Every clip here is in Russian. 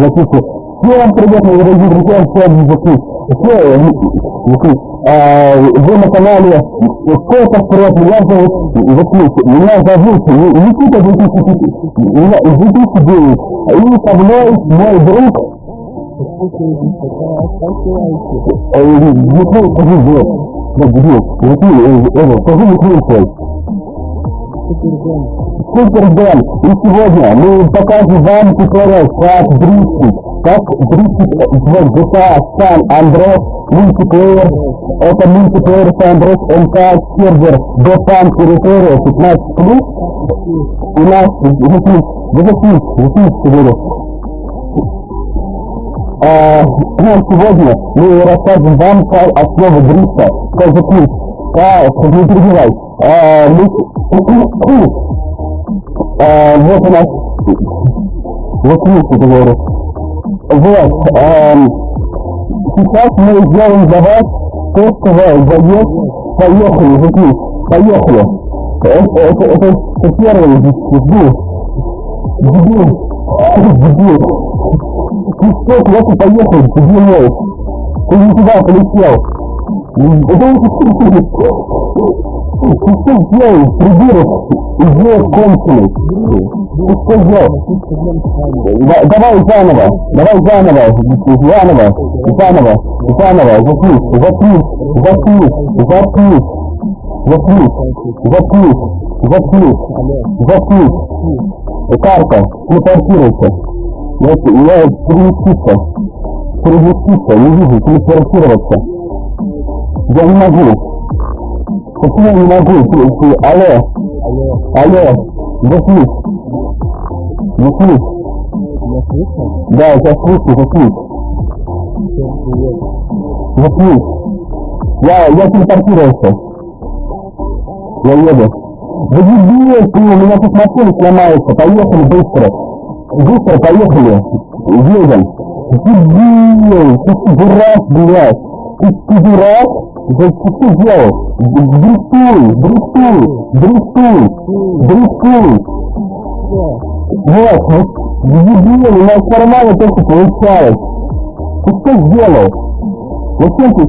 записку. Всем привет, мои дорогие друзья, всем Никит. Все, Никит, а, вы на канале Сколько вперед, меня зовут Никит, меня зовут Никита 2009, меня 2009, и со мной мой друг Никит, скажи, где? Где? Скажи, Никит, Супербен. И сегодня мы покажем вам туториал, как дрифтить, как дрифтить в GTA San Andreas мультиплеер. Это мультиплеер San Andreas МК сервер GFAN территория 15 плюс. У нас, запись, запись, запись, говорю. Сегодня мы расскажем вам основы дрифта, как запись. А, не перебивай. А, мы, а, вот у нас, вот видите, говорю. Вот, а, сейчас мы сделаем для вас тестовый заезд. Поехали, вот поехали. Это, это, это, это первый дебил. Дебил. Дебил. Ты что, куда ты поехал, дебил? Ты не туда полетел. Ты что сделал, придурок? Идея кончилась. Ты что сделал? Да, давай заново, давай заново, заново, заново, заново, заткнись, заткнись, заткнись, заткнись, заткнись, заткнись, заткнись, заткнись. Карта, телепортируйся. Я, я переместиться, переместиться, не вижу, телепортироваться. Я не могу. Почему я не могу прийти? Алло. Алло. Заснись. Заснись. Да, я слышу, заснись. Заснись. Я, я телепортировался. Я еду. Да дебил, ты, у меня тут машина сломается. Поехали быстро. Быстро поехали. Едем. Дебил, ты дурак, блядь. Ты, ты дурак? Да ты что делал? Дрифтуй, дрифтуй, дрифтуй, дрифтуй. Вот, вот, дебил, у нас нормально только получалось. Ты что сделал? Зачем ты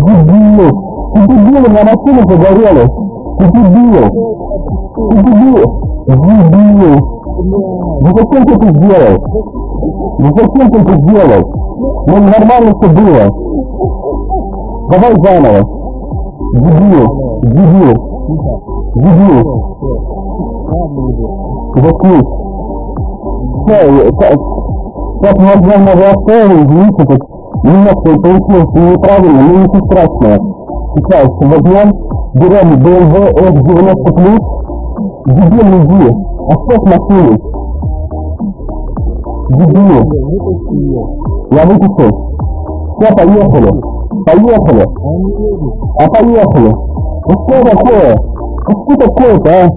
дебил? Ты дебил, у меня машина загорелась. Ты дебил. Ты дебил. Дебил. Ну зачем ты это сделал? Ну зачем ты это сделал? Ну нормально все было. Давай заново. Дебил, дебил, дебил. Заткнись. Все, как возможно вы оставили, извините, так немножко получилось неправильно, но ничего страшного. Сейчас возьмем, берем BMW F90+, дебил иди, оставь машину. Дебил. Я выпустил. Все, поехали. Поехали. А поехали. Ну что такое? Ну что такое-то, а?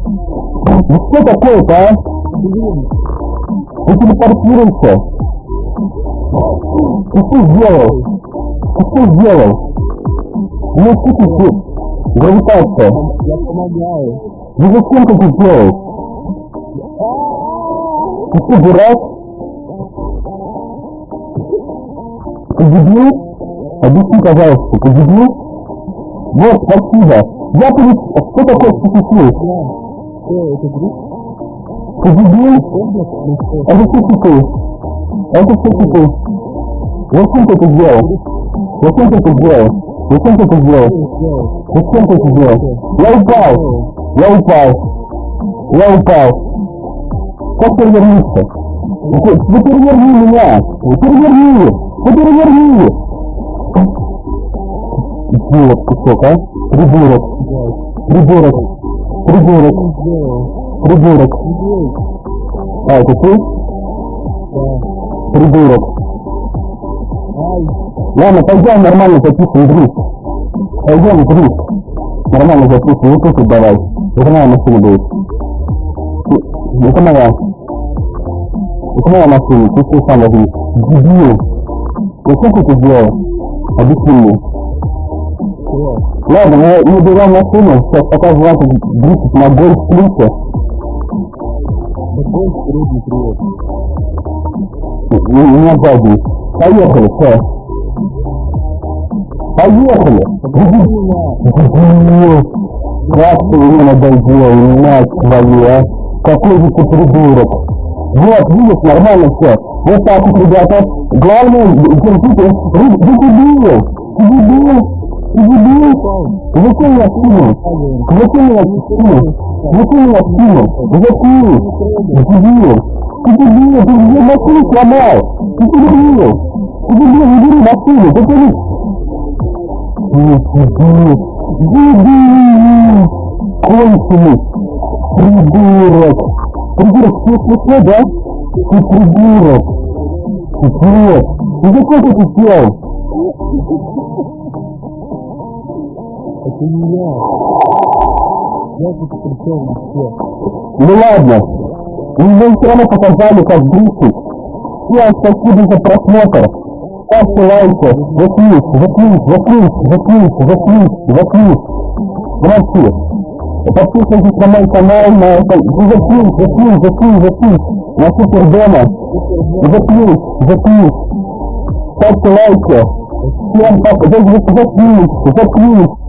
Ну что такое-то, а? Ну телепортируйся. Ты что сделал? Ты что сделал? Ну что ты Гравитация. Я помогаю. Ну зачем ты это делаешь? Ты что, дурак? Ты дебил? Объясни, пожалуйста, ты дебил? Вот, спасибо. Я полет... Что такое? Ты дебил? Это специфик. Это специфик. Зачем ты это сделал? Зачем ты это сделал? Зачем ты это сделал? Зачем ты это сделал? Я упал. Я упал. Я упал. Как перевернуться? Вы переверни меня! Вы переверни! Вы переверни! Идиот кусок, а? Придурок. Придурок. Придурок. Придурок. А, это ты? Придурок. Ладно, пойдем нормально записывай дрифт. Пойдем дрифт. Нормально записывай, вот тут давай. Это моя машина будет. Это моя. Это моя машина, ты сам возьми. Дебил. Зачем ты это сделал? Объясни мне. Ладно, мы, мы берем машину, сейчас покажу вам дрифтить на гольф плюсе. у меня сзади. Поехали, все. Поехали! Как ты мне надоел, мать твою, а? Какой же ты придурок! Вот, видишь, нормально все. Вот так вот, ребята. Главное, держите, вы, вы дебил! Ты дебил! Ты дебил! Зачем меня скинул? Зачем меня скинул? Зачем меня скинул? Зачем? Дебил! Ты дебил! Ты мне машину сломал! Ты дебил! Ты дебил, не бери машину! Зачем Дебил! Дебил! Конченый! Придурок! Придурок, ты смешно, да? Ты придурок! Ты нет! Ты зачем ты это сделал? Это не я. Я тут пришел на все. Ну ладно. Вы все равно показали, как брюшик. Всем спасибо за просмотр. Ставьте лайки. Заклик, заклик, заклик, заклик, заклик, заклик. Молодцы. Подписывайтесь на мой канал, на это... Заклик, заклик, заклик, заклик. На Супер Дома. Заклик, заклик. Ставьте лайки. Всем пока. Заклик, заклик.